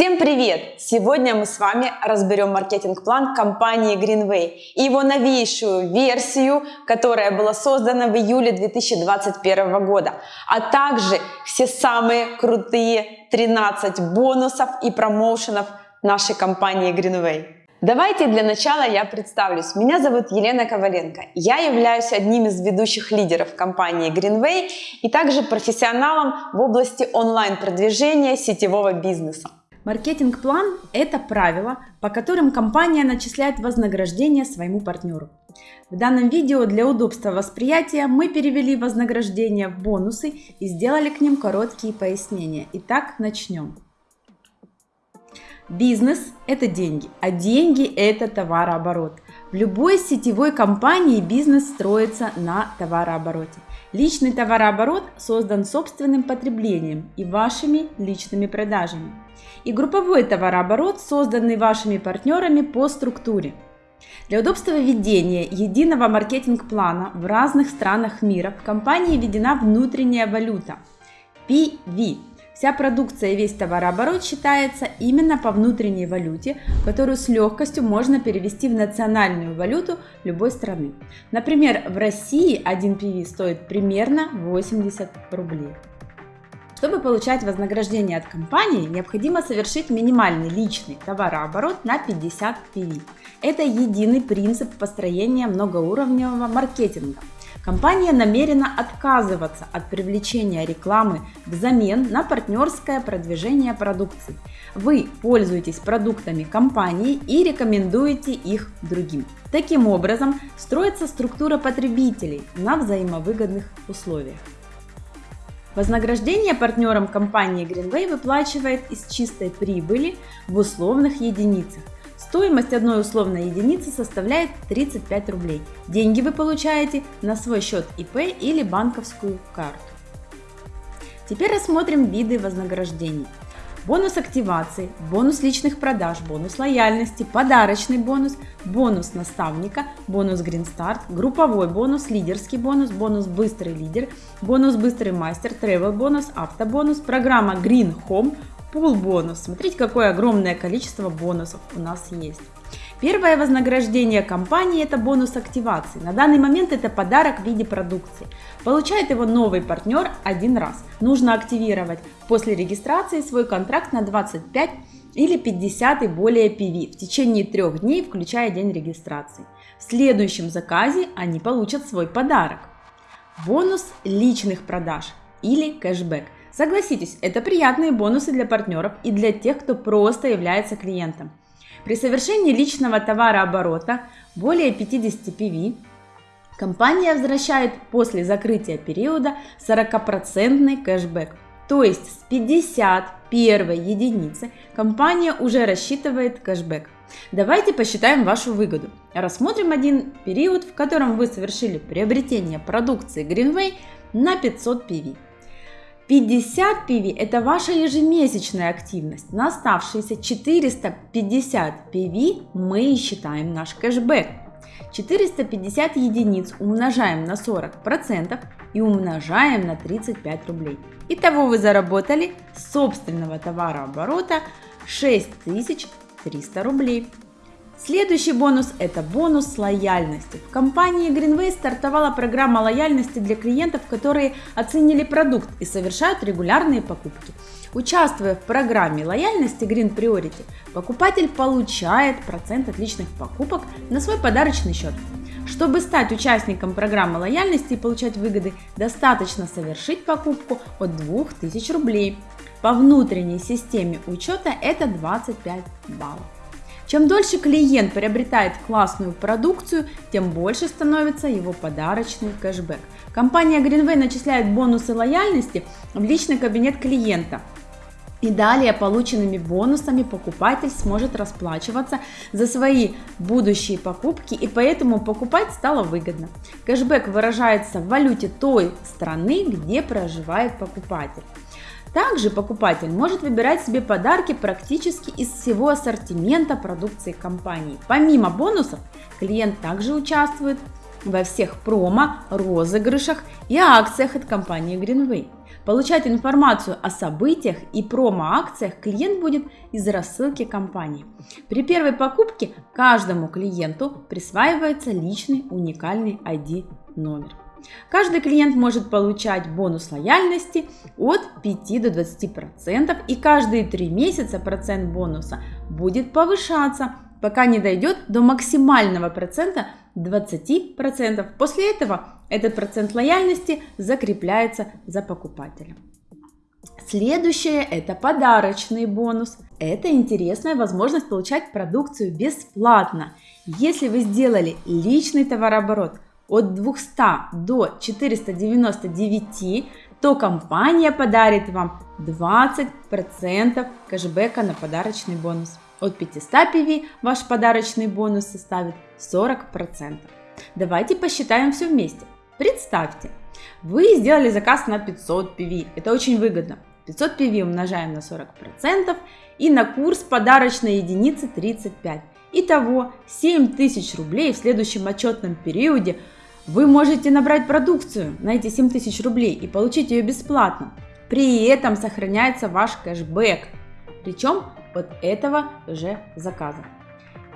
Всем привет! Сегодня мы с вами разберем маркетинг-план компании Greenway и его новейшую версию, которая была создана в июле 2021 года, а также все самые крутые 13 бонусов и промоушенов нашей компании Greenway. Давайте для начала я представлюсь. Меня зовут Елена Коваленко. Я являюсь одним из ведущих лидеров компании Greenway и также профессионалом в области онлайн-продвижения сетевого бизнеса. Маркетинг-план – это правила, по которым компания начисляет вознаграждение своему партнеру. В данном видео для удобства восприятия мы перевели вознаграждение в бонусы и сделали к ним короткие пояснения. Итак, начнем. Бизнес – это деньги, а деньги – это товарооборот. В любой сетевой компании бизнес строится на товарообороте. Личный товарооборот создан собственным потреблением и вашими личными продажами. И групповой товарооборот, созданный вашими партнерами по структуре. Для удобства ведения единого маркетинг-плана в разных странах мира в компании введена внутренняя валюта – PV Вся продукция и весь товарооборот считается именно по внутренней валюте, которую с легкостью можно перевести в национальную валюту любой страны. Например, в России один PV стоит примерно 80 рублей. Чтобы получать вознаграждение от компании, необходимо совершить минимальный личный товарооборот на 50 PV. Это единый принцип построения многоуровневого маркетинга – Компания намерена отказываться от привлечения рекламы взамен на партнерское продвижение продукции. Вы пользуетесь продуктами компании и рекомендуете их другим. Таким образом, строится структура потребителей на взаимовыгодных условиях. Вознаграждение партнерам компании Greenway выплачивает из чистой прибыли в условных единицах – Стоимость одной условной единицы составляет 35 рублей. Деньги вы получаете на свой счет ИП или банковскую карту. Теперь рассмотрим виды вознаграждений. Бонус активации, бонус личных продаж, бонус лояльности, подарочный бонус, бонус наставника, бонус Green Start, групповой бонус, лидерский бонус, бонус быстрый лидер, бонус быстрый мастер, travel бонус, автобонус, программа Green Home, Пул бонус. Смотрите, какое огромное количество бонусов у нас есть. Первое вознаграждение компании – это бонус активации. На данный момент это подарок в виде продукции. Получает его новый партнер один раз. Нужно активировать после регистрации свой контракт на 25 или 50 и более PV в течение трех дней, включая день регистрации. В следующем заказе они получат свой подарок. Бонус личных продаж или кэшбэк – Согласитесь, это приятные бонусы для партнеров и для тех, кто просто является клиентом. При совершении личного товарооборота более 50 PV компания возвращает после закрытия периода 40% кэшбэк. То есть с 51 единицы компания уже рассчитывает кэшбэк. Давайте посчитаем вашу выгоду. Рассмотрим один период, в котором вы совершили приобретение продукции Greenway на 500 PV. 50 PV – это ваша ежемесячная активность. На оставшиеся 450 PV мы считаем наш кэшбэк. 450 единиц умножаем на 40% и умножаем на 35 рублей. Итого вы заработали собственного товарооборота 6300 рублей. Следующий бонус – это бонус лояльности. В компании Greenway стартовала программа лояльности для клиентов, которые оценили продукт и совершают регулярные покупки. Участвуя в программе лояльности Green Priority, покупатель получает процент от личных покупок на свой подарочный счет. Чтобы стать участником программы лояльности и получать выгоды, достаточно совершить покупку от 2000 рублей. По внутренней системе учета это 25 баллов. Чем дольше клиент приобретает классную продукцию, тем больше становится его подарочный кэшбэк. Компания Greenway начисляет бонусы лояльности в личный кабинет клиента. И далее полученными бонусами покупатель сможет расплачиваться за свои будущие покупки и поэтому покупать стало выгодно. Кэшбэк выражается в валюте той страны, где проживает покупатель. Также покупатель может выбирать себе подарки практически из всего ассортимента продукции компании. Помимо бонусов, клиент также участвует во всех промо, розыгрышах и акциях от компании Greenway. Получать информацию о событиях и промо-акциях клиент будет из рассылки компании. При первой покупке каждому клиенту присваивается личный уникальный ID номер. Каждый клиент может получать бонус лояльности от 5 до 20% и каждые 3 месяца процент бонуса будет повышаться, пока не дойдет до максимального процента 20%. После этого этот процент лояльности закрепляется за покупателем. Следующее – это подарочный бонус. Это интересная возможность получать продукцию бесплатно. Если вы сделали личный товарооборот от 200 до 499, то компания подарит вам 20% кэшбэка на подарочный бонус. От 500 PV ваш подарочный бонус составит 40%. Давайте посчитаем все вместе. Представьте, вы сделали заказ на 500 PV. Это очень выгодно. 500 PV умножаем на 40% и на курс подарочной единицы 35. Итого 7000 рублей в следующем отчетном периоде вы можете набрать продукцию на эти 7000 рублей и получить ее бесплатно. При этом сохраняется ваш кэшбэк, причем от этого же заказа.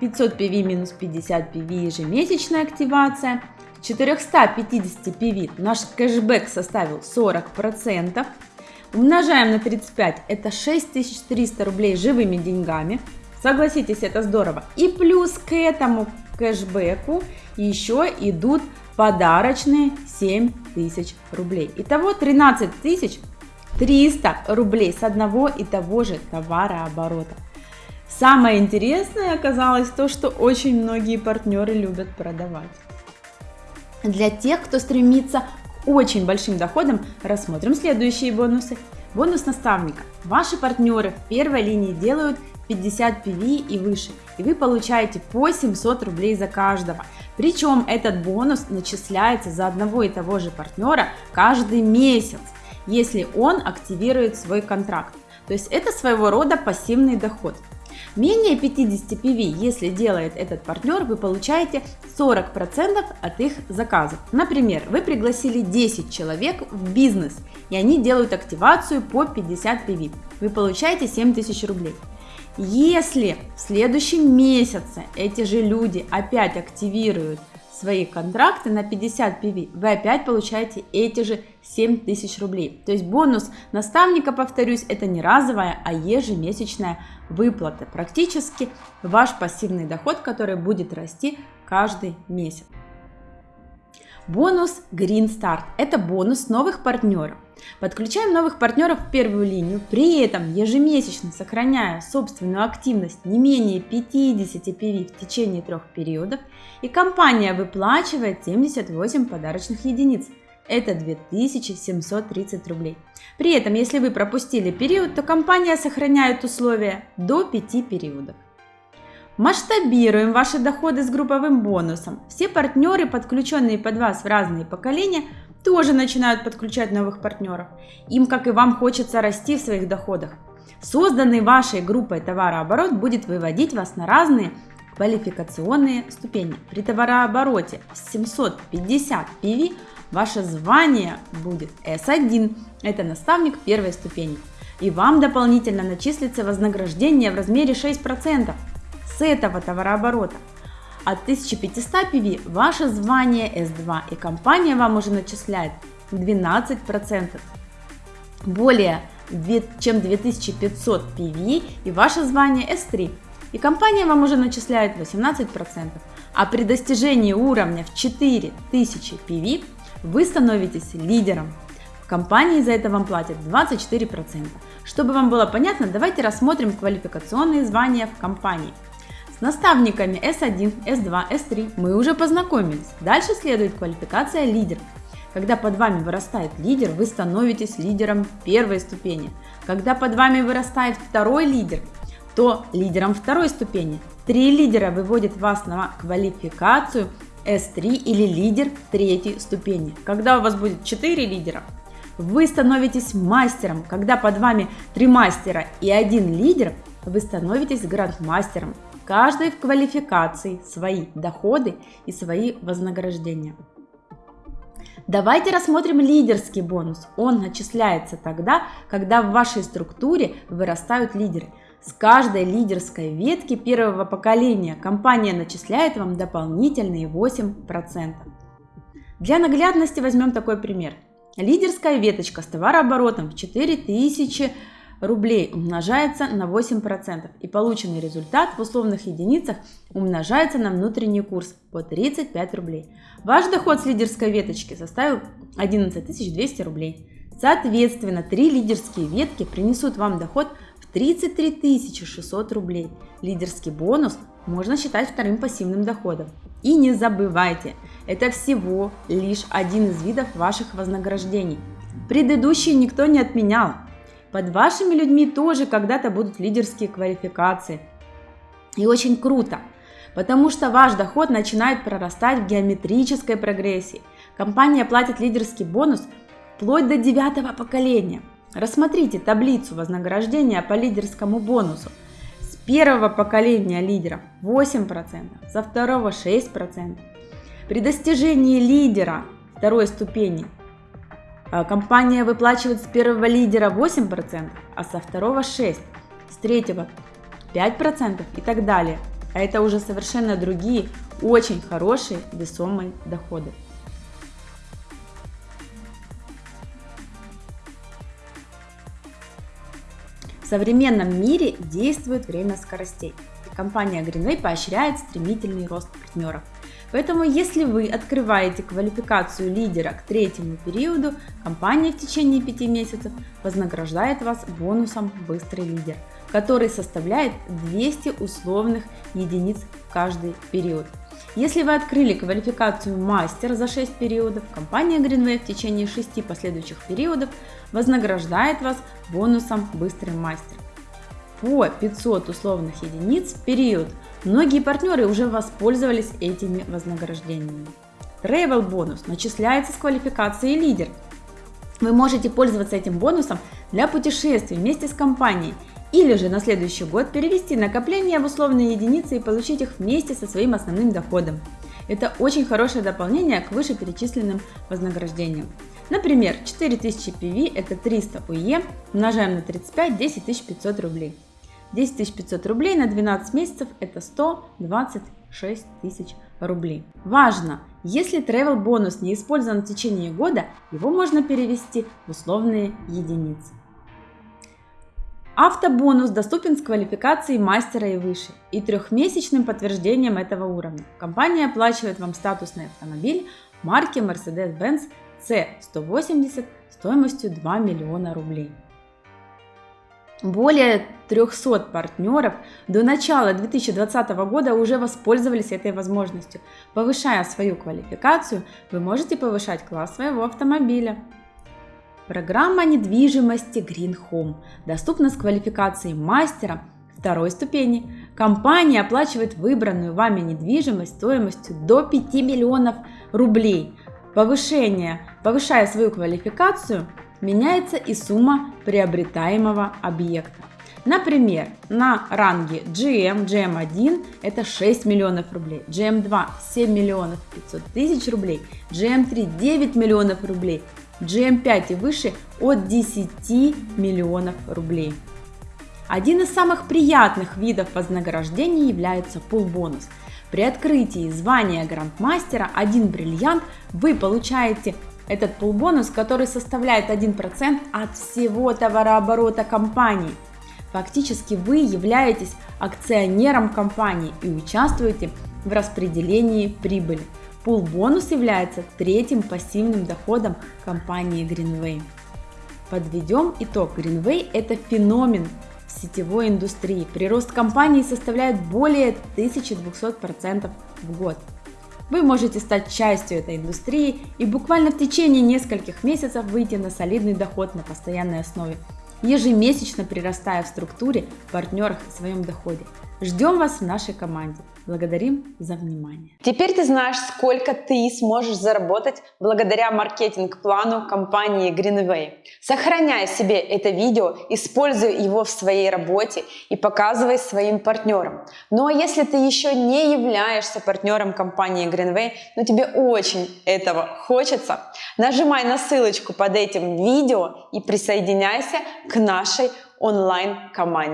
500 PV минус 50 PV ежемесячная активация. 450 PV наш кэшбэк составил 40%. Умножаем на 35, это 6300 рублей живыми деньгами. Согласитесь, это здорово. И плюс к этому кэшбэку еще идут подарочные 7000 рублей. Итого 13 300 рублей с одного и того же товарооборота. Самое интересное оказалось то, что очень многие партнеры любят продавать. Для тех, кто стремится к очень большим доходам, рассмотрим следующие бонусы. Бонус наставника. Ваши партнеры в первой линии делают 50 PV и выше, и вы получаете по 700 рублей за каждого. Причем этот бонус начисляется за одного и того же партнера каждый месяц, если он активирует свой контракт. То есть это своего рода пассивный доход. Менее 50 PV, если делает этот партнер, вы получаете 40% от их заказов. Например, вы пригласили 10 человек в бизнес, и они делают активацию по 50 PV. Вы получаете 7000 рублей. Если в следующем месяце эти же люди опять активируют свои контракты на 50 PV, вы опять получаете эти же 7000 рублей. То есть бонус наставника, повторюсь, это не разовая, а ежемесячная выплата. Практически ваш пассивный доход, который будет расти каждый месяц. Бонус Green Start – это бонус новых партнеров. Подключаем новых партнеров в первую линию, при этом ежемесячно сохраняя собственную активность не менее 50 PV в течение трех периодов, и компания выплачивает 78 подарочных единиц. Это 2730 рублей. При этом, если вы пропустили период, то компания сохраняет условия до 5 периодов. Масштабируем ваши доходы с групповым бонусом. Все партнеры, подключенные под вас в разные поколения, тоже начинают подключать новых партнеров. Им, как и вам, хочется расти в своих доходах. Созданный вашей группой товарооборот будет выводить вас на разные квалификационные ступени. При товарообороте 750 PV ваше звание будет S1, это наставник первой ступени. И вам дополнительно начислится вознаграждение в размере 6% с этого товарооборота. От 1500 PV ваше звание S2 и компания вам уже начисляет 12%. Более чем 2500 PV и ваше звание S3 и компания вам уже начисляет 18%. А при достижении уровня в 4000 PV вы становитесь лидером. В компании за это вам платят 24%. Чтобы вам было понятно, давайте рассмотрим квалификационные звания в компании. Наставниками S1, S2, S3 мы уже познакомились. Дальше следует квалификация лидер. Когда под вами вырастает лидер, вы становитесь лидером первой ступени. Когда под вами вырастает второй лидер, то лидером второй ступени. Три лидера выводят вас на квалификацию S3 или лидер третьей ступени. Когда у вас будет 4 лидера, вы становитесь мастером. Когда под вами 3 мастера и один лидер, вы становитесь грандмастером каждой в квалификации свои доходы и свои вознаграждения. Давайте рассмотрим лидерский бонус. Он начисляется тогда, когда в вашей структуре вырастают лидеры. С каждой лидерской ветки первого поколения компания начисляет вам дополнительные 8%. Для наглядности возьмем такой пример. Лидерская веточка с товарооборотом в 4000 рублей умножается на 8%, и полученный результат в условных единицах умножается на внутренний курс по 35 рублей. Ваш доход с лидерской веточки составил 11 200 рублей. Соответственно, три лидерские ветки принесут вам доход в 33 600 рублей. Лидерский бонус можно считать вторым пассивным доходом. И не забывайте, это всего лишь один из видов ваших вознаграждений. Предыдущие никто не отменял. Под вашими людьми тоже когда-то будут лидерские квалификации. И очень круто, потому что ваш доход начинает прорастать в геометрической прогрессии. Компания платит лидерский бонус вплоть до девятого поколения. Рассмотрите таблицу вознаграждения по лидерскому бонусу. С первого поколения лидера 8%, со второго 6%. При достижении лидера второй ступени компания выплачивает с первого лидера 8%, а со второго 6%, с третьего 5% и так далее. А это уже совершенно другие, очень хорошие весомые доходы. В современном мире действует время скоростей. Компания Greenway поощряет стремительный рост партнеров. Поэтому, если вы открываете квалификацию лидера к третьему периоду, компания в течение 5 месяцев вознаграждает вас бонусом «Быстрый лидер», который составляет 200 условных единиц в каждый период. Если вы открыли квалификацию мастер за 6 периодов, компания Greenway в течение 6 последующих периодов вознаграждает вас бонусом «Быстрый мастер» по 500 условных единиц в период – Многие партнеры уже воспользовались этими вознаграждениями. Travel бонус начисляется с квалификацией лидер. Вы можете пользоваться этим бонусом для путешествий вместе с компанией или же на следующий год перевести накопления в условные единицы и получить их вместе со своим основным доходом. Это очень хорошее дополнение к вышеперечисленным вознаграждениям. Например, 4000 PV это 300 УЕ, умножаем на 35, 10 500 рублей. 10 500 рублей на 12 месяцев это 126 тысяч рублей. Важно, если travel бонус не использован в течение года, его можно перевести в условные единицы. Автобонус доступен с квалификацией мастера и выше и трехмесячным подтверждением этого уровня. Компания оплачивает вам статусный автомобиль марки Mercedes-Benz C180 стоимостью 2 миллиона рублей. Более 300 партнеров до начала 2020 года уже воспользовались этой возможностью. Повышая свою квалификацию, вы можете повышать класс своего автомобиля. Программа недвижимости Green Home доступна с квалификацией мастера второй ступени. Компания оплачивает выбранную вами недвижимость стоимостью до 5 миллионов рублей. Повышение, повышая свою квалификацию, меняется и сумма приобретаемого объекта. Например, на ранге GM, GM1 это 6 миллионов рублей, GM2 7 миллионов 500 тысяч рублей, GM3 9 миллионов рублей, GM5 и выше от 10 миллионов рублей. Один из самых приятных видов вознаграждений является пул бонус. При открытии звания грандмастера один бриллиант вы получаете этот полбонус, который составляет 1% от всего товарооборота компании. Фактически вы являетесь акционером компании и участвуете в распределении прибыли. Пул бонус является третьим пассивным доходом компании Greenway. Подведем итог. Greenway – это феномен в сетевой индустрии. Прирост компании составляет более 1200% в год. Вы можете стать частью этой индустрии и буквально в течение нескольких месяцев выйти на солидный доход на постоянной основе, ежемесячно прирастая в структуре, партнерах и своем доходе. Ждем вас в нашей команде. Благодарим за внимание. Теперь ты знаешь, сколько ты сможешь заработать благодаря маркетинг-плану компании Greenway. Сохраняй себе это видео, используй его в своей работе и показывай своим партнерам. Ну а если ты еще не являешься партнером компании Greenway, но тебе очень этого хочется, нажимай на ссылочку под этим видео и присоединяйся к нашей онлайн-команде.